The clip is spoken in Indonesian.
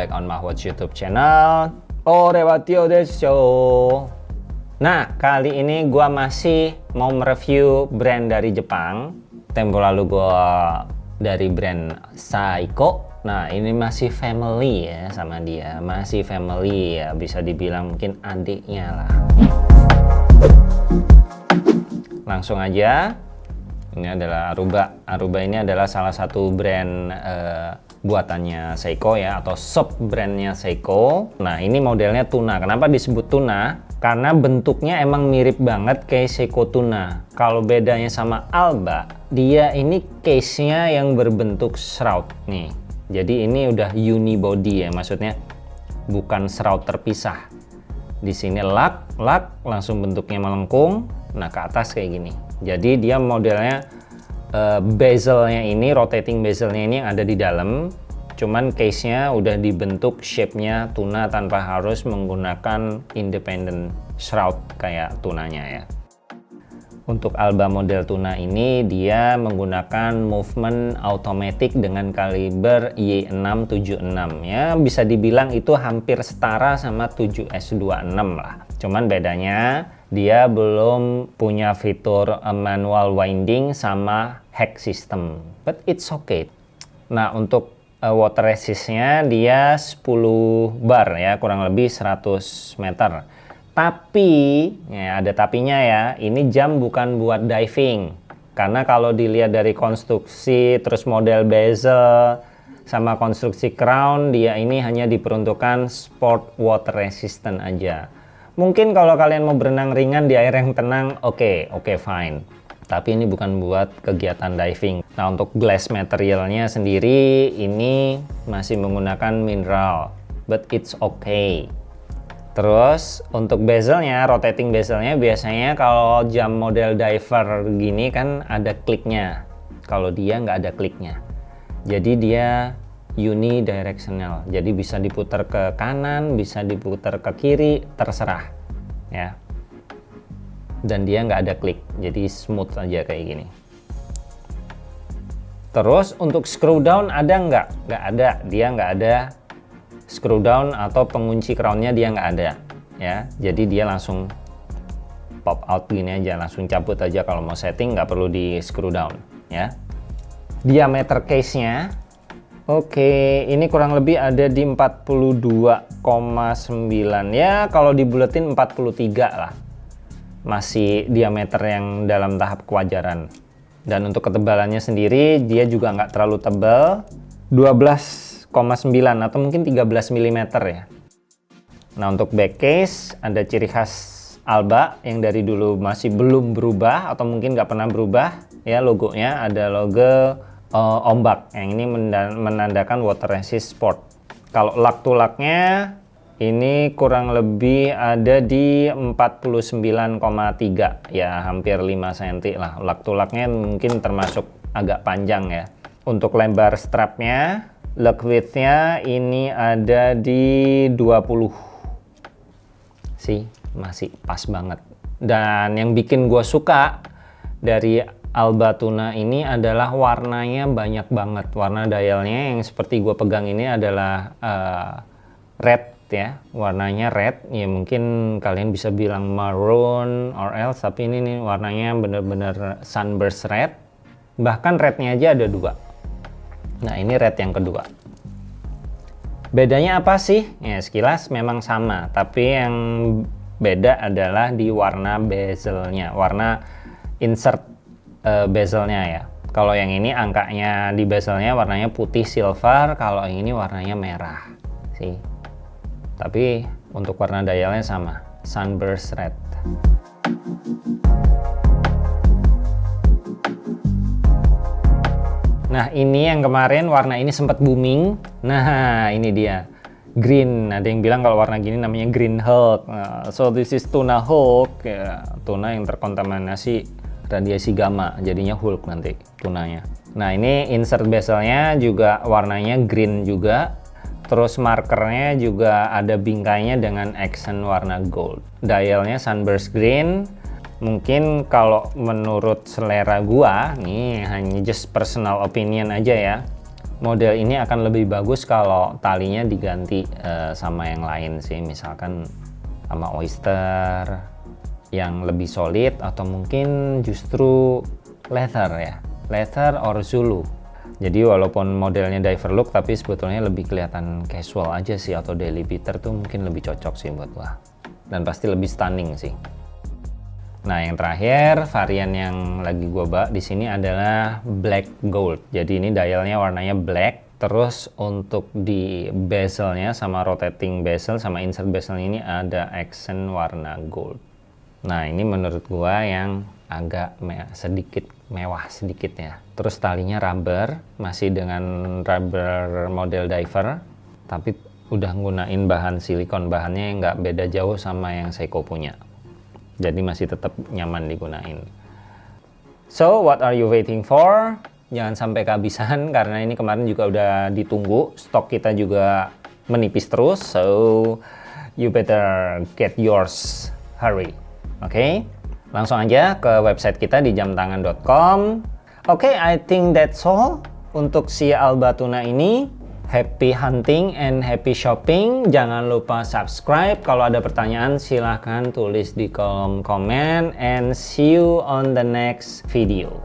back on Mahwatch YouTube channel. Orewatio Desho Nah, kali ini gua masih mau mereview brand dari Jepang. Tempo lalu gua dari brand Saiko. Nah, ini masih family ya sama dia. Masih family ya, bisa dibilang mungkin adiknya lah. Langsung aja. Ini adalah Aruba. Aruba ini adalah salah satu brand uh, buatannya Seiko ya atau sub brandnya Seiko. Nah ini modelnya tuna. Kenapa disebut tuna? Karena bentuknya emang mirip banget kayak Seiko tuna. Kalau bedanya sama Alba dia ini case nya yang berbentuk shroud nih. Jadi ini udah unibody ya maksudnya bukan shroud terpisah. Di sini lak lak langsung bentuknya melengkung. Nah ke atas kayak gini. Jadi dia modelnya uh, bezelnya ini rotating bezelnya ini yang ada di dalam. Cuman case nya udah dibentuk shape nya tuna tanpa harus menggunakan independent shroud kayak tunanya ya. Untuk Alba model tuna ini dia menggunakan movement automatic dengan kaliber Y676 ya. Bisa dibilang itu hampir setara sama 7S26 lah. Cuman bedanya dia belum punya fitur uh, manual winding sama hack system but it's okay. Nah untuk uh, water resistnya dia 10 bar ya kurang lebih 100 meter. Tapi ya ada tapinya ya ini jam bukan buat diving. Karena kalau dilihat dari konstruksi terus model bezel sama konstruksi crown dia ini hanya diperuntukkan sport water resistant aja Mungkin kalau kalian mau berenang ringan di air yang tenang, oke, okay, oke okay, fine. Tapi ini bukan buat kegiatan diving. Nah untuk glass materialnya sendiri ini masih menggunakan mineral, but it's okay. Terus untuk bezelnya, rotating bezelnya biasanya kalau jam model diver gini kan ada kliknya. Kalau dia nggak ada kliknya. Jadi dia unidirectional jadi bisa diputar ke kanan bisa diputar ke kiri terserah ya. Dan dia nggak ada klik. Jadi smooth aja kayak gini. Terus untuk screw down ada nggak? Nggak ada. Dia nggak ada screw down atau pengunci crownnya dia nggak ada. Ya. Jadi dia langsung pop out gini aja langsung cabut aja. Kalau mau setting nggak perlu di screw down. Ya. Diameter case nya Oke, ini kurang lebih ada di 42,9 ya. Kalau dibuletin 43 lah. Masih diameter yang dalam tahap kewajaran. Dan untuk ketebalannya sendiri dia juga nggak terlalu tebal, 12,9 atau mungkin 13 mm ya. Nah untuk back case ada ciri khas Alba yang dari dulu masih belum berubah atau mungkin nggak pernah berubah ya logonya ada logo uh, ombak. Yang ini menandakan water resist sport. Kalau lak tulaknya ini kurang lebih ada di 49,3 ya hampir 5 cm lah. Lak tulaknya mungkin termasuk agak panjang ya. Untuk lebar strapnya lug widthnya ini ada di 20 sih masih pas banget. Dan yang bikin gue suka dari Alba Tuna ini adalah warnanya banyak banget. Warna dialnya yang seperti gue pegang ini adalah uh, red ya. Warnanya red. Ya mungkin kalian bisa bilang maroon or else. Tapi ini nih warnanya bener-bener sunburst red. Bahkan rednya aja ada dua. Nah ini red yang kedua. Bedanya apa sih? Ya sekilas memang sama. Tapi yang beda adalah di warna bezelnya. Warna insert uh, bezelnya ya. Kalau yang ini angkanya di bezelnya warnanya putih silver kalau yang ini warnanya merah sih. Tapi untuk warna dialnya sama sunburst red. Nah ini yang kemarin warna ini sempat booming. Nah ini dia green. Ada yang bilang kalau warna gini namanya green hulk. Nah, so this is tuna hulk. Ya, tuna yang terkontaminasi radiasi gamma jadinya Hulk nanti tunanya. Nah ini insert bezelnya juga warnanya green juga terus markernya juga ada bingkainya dengan accent warna gold. Dialnya sunburst green. Mungkin kalau menurut selera gua nih hanya just personal opinion aja ya model ini akan lebih bagus kalau talinya diganti uh, sama yang lain sih misalkan sama oyster yang lebih solid atau mungkin justru leather ya leather or zulu jadi walaupun modelnya diver look tapi sebetulnya lebih kelihatan casual aja sih atau daily beater tuh mungkin lebih cocok sih buat gua dan pasti lebih stunning sih Nah, yang terakhir varian yang lagi gua bak di sini adalah black gold. Jadi ini dialnya warnanya black. Terus untuk di bezelnya sama rotating bezel sama insert bezel ini ada accent warna gold. Nah, ini menurut gua yang agak me sedikit mewah sedikit ya. Terus talinya rubber, masih dengan rubber model diver, tapi udah nggunain bahan silikon. Bahannya nggak beda jauh sama yang Seiko punya. Jadi masih tetap nyaman digunain. So what are you waiting for? Jangan sampai kehabisan karena ini kemarin juga udah ditunggu. Stok kita juga menipis terus so you better get yours. Hurry oke okay? langsung aja ke website kita di jamtangan.com oke okay, I think that's all untuk si Albatuna ini Happy hunting and happy shopping. Jangan lupa subscribe. Kalau ada pertanyaan silahkan tulis di kolom komen. And see you on the next video.